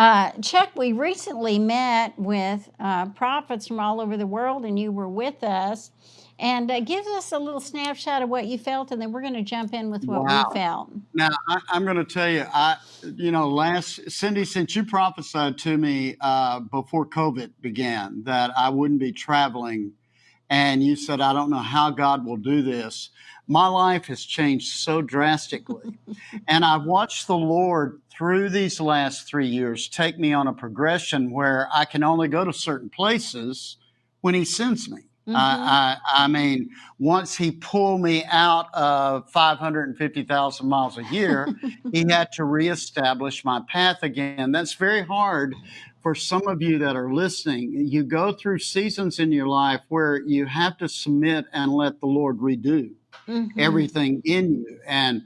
Uh, Chuck, we recently met with uh, prophets from all over the world, and you were with us. And uh, give us a little snapshot of what you felt, and then we're going to jump in with what Wow. we felt. Now I, I'm going to tell you, I, you know, last Cindy, since you prophesied to me uh, before COVID began that I wouldn't be traveling, and you said, I don't know how God will do this. My life has changed so drastically, and I've watched the Lord through these last three years take me on a progression where I can only go to certain places when He sends me. Mhm. I, I, I mean, once he pulled me out of 550,000 miles a year, he had to reestablish my path again. That's very hard for some of you that are listening. You go through seasons in your life where you have to submit and let the Lord redo Mhm. everything in you. And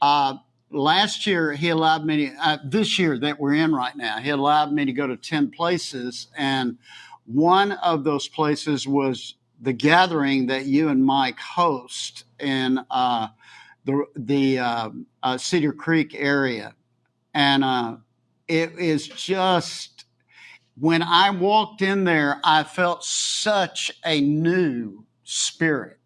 uh, last year, he allowed me to, uh, this year that we're in right now, he allowed me to go to 10 places. And one of those places was the gathering that you and Mike host in uh, the, the uh, uh, Cedar Creek area. And uh, it is just, when I walked in there, I felt such a new spirit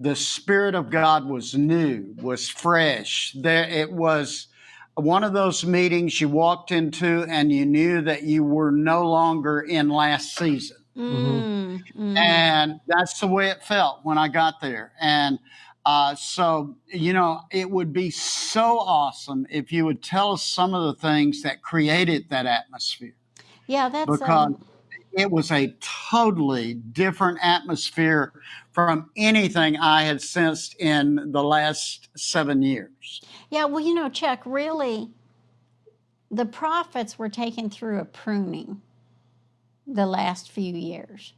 the spirit of god was new was fresh. There it was one of those meetings you walked into and you knew that you were no longer in last season. Mm, mm. and that's the way it felt when i got there. And uh, so you know it would be so awesome if you would tell us some of the things that created that atmosphere. Yeah, that's because um, it was a totally different atmosphere from anything I had sensed in the last seven years. yeah. Well, you know, Chuck, really, the prophets were taken through a pruning the last few years.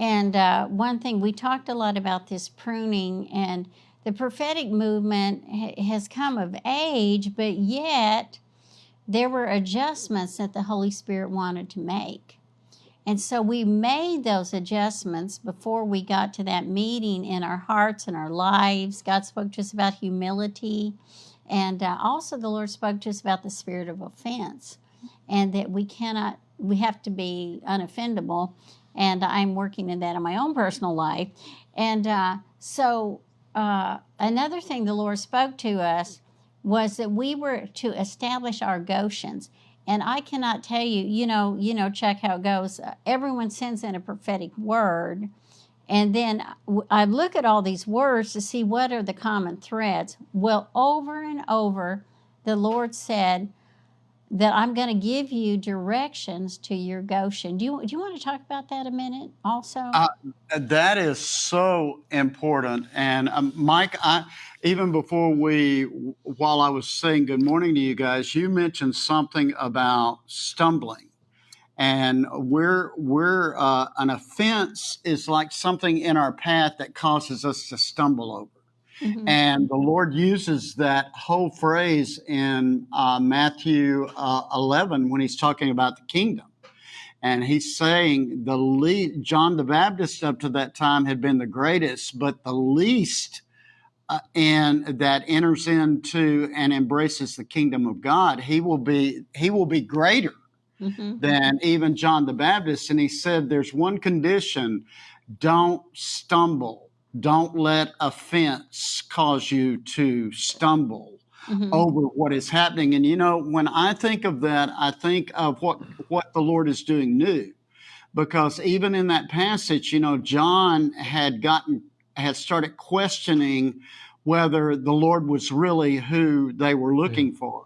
And uh, one thing, we talked a lot about this pruning, and the prophetic movement ha- has come of age, but yet there were adjustments that the Holy Spirit wanted to make. And so we made those adjustments before we got to that meeting in our hearts and our lives. God spoke to us about humility. And uh, also, the Lord spoke to us about the spirit of offense and that we cannot, we have to be unoffendable. And I'm working in that in my own personal life. And uh, so, uh, another thing the Lord spoke to us was that we were to establish our Goshens. And I cannot tell you, you know, you know, Chuck how it goes. Uh, everyone sends in a prophetic word, and then I look at all these words to see what are the common threads. Well, over and over, the Lord said that I'm going to give you directions to your Goshen. Do you do you want to talk about that a minute, also? Uh, that is so important. And um, Mike, I, even before we, while I was saying good morning to you guys, you mentioned something about stumbling. And we're, we're, uh, an offense is like something in our path that causes us to stumble over. Mhm. And the Lord uses that whole phrase in uh, Matthew uh, 11 when he's talking about the kingdom. And he's saying the John the Baptist up to that time had been the greatest, but the least uh, and that enters into and embraces the kingdom of God, he will be he will be greater Mhm. than even John the Baptist. And he said, There's one condition don't stumble, don't let offense cause you to stumble Mhm. over what is happening. And you know, when I think of that, I think of what, what the Lord is doing new. Because even in that passage, you know, John had gotten, had started questioning whether the Lord was really who they were looking for.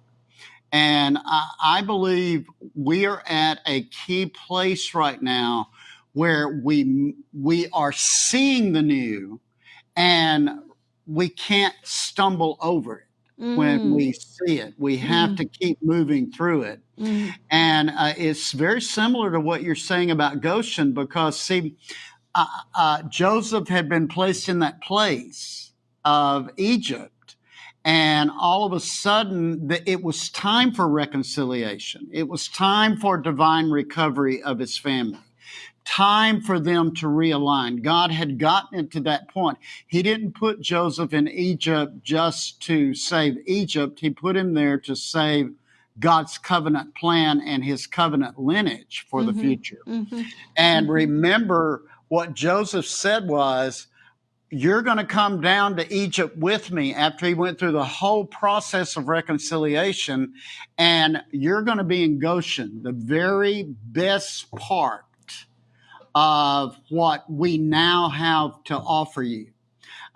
And I, I believe we are at a key place right now where we we are seeing the new and we can't stumble over it when Mm, we see it. We have mm, to keep moving through it. mm. And uh, it's very similar to what you're saying about Goshen because, see, uh, uh, Joseph had been placed in that place of Egypt. And all of a sudden, the, it was time for reconciliation. It was time for divine recovery of his family. Time for them to realign. God had gotten it to that point. He didn't put Joseph in Egypt just to save Egypt, He put him there to save God's covenant plan and his covenant lineage for the Mhm. future. Mhm. And Mhm. remember what Joseph said was, You're going to come down to Egypt with me after he went through the whole process of reconciliation, and you're going to be in Goshen, the very best part of what we now have to offer you.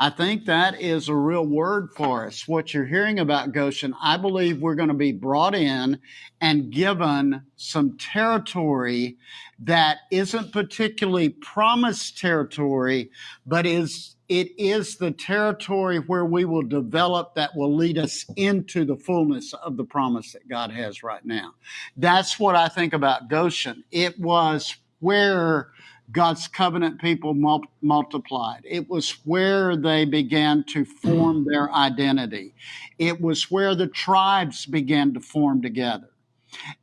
I think that is a real word for us. What you're hearing about Goshen, I believe we're going to be brought in and given some territory that isn't particularly promised territory, but is it is the territory where we will develop that will lead us into the fullness of the promise that God has right now. That's what I think about Goshen. It was where God's covenant people mul- multiplied. It was where they began to form their identity. It was where the tribes began to form together.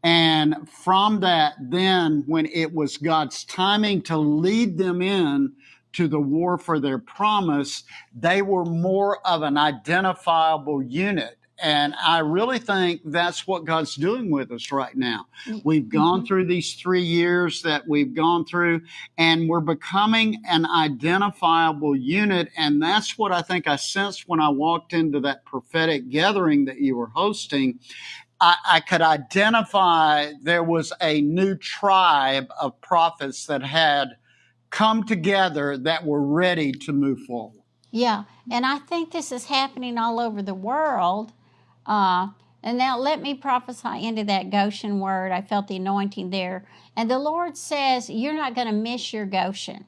And from that, then when it was God's timing to lead them in to the war for their promise, they were more of an identifiable unit. And I really think that's what God's doing with us right now. Mm-hmm. We've gone through mm-hmm. these three years that we've gone through, and we're becoming an identifiable unit. And that's what I think I sensed when I walked into that prophetic gathering that you were hosting. I, I could identify there was a new tribe of prophets that had come together that were ready to move forward. Yeah, and I think this is happening all over the world. Uh, and now let me prophesy into that Goshen word. I felt the anointing there. And the Lord says, You're not going to miss your Goshen.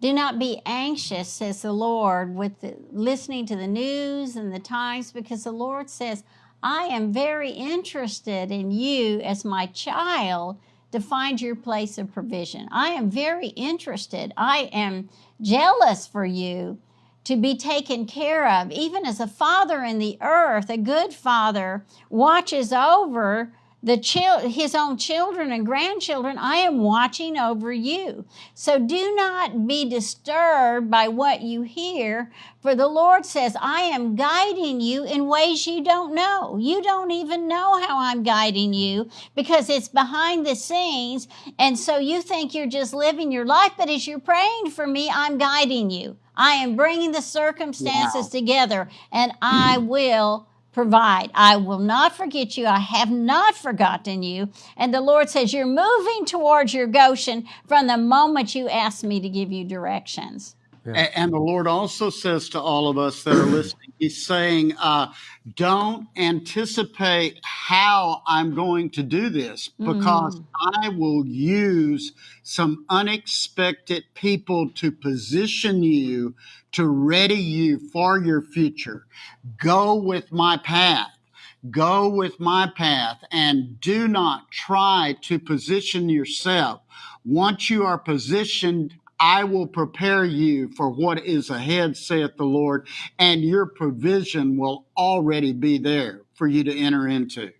Do not be anxious, says the Lord, with the, listening to the news and the times, because the Lord says, I am very interested in you as my child to find your place of provision. I am very interested. I am jealous for you to be taken care of. Even as a father in the earth, a good father watches over the chil- his own children and grandchildren, I am watching over you. So do not be disturbed by what you hear, for the Lord says, I am guiding you in ways you don't know. You don't even know how I'm guiding you because it's behind the scenes. And so you think you're just living your life, but as you're praying for me, I'm guiding you. I am bringing the circumstances Wow. together and I will provide. I will not forget you. I have not forgotten you. And the Lord says, You're moving towards your Goshen from the moment you asked me to give you directions. Yeah. And the Lord also says to all of us that are listening, He's saying, uh, don't anticipate how I'm going to do this because Mm. I will use some unexpected people to position you, to ready you for your future. Go with my path. Go with my path and do not try to position yourself. Once you are positioned, I will prepare you for what is ahead, saith the Lord, and your provision will already be there for you to enter into.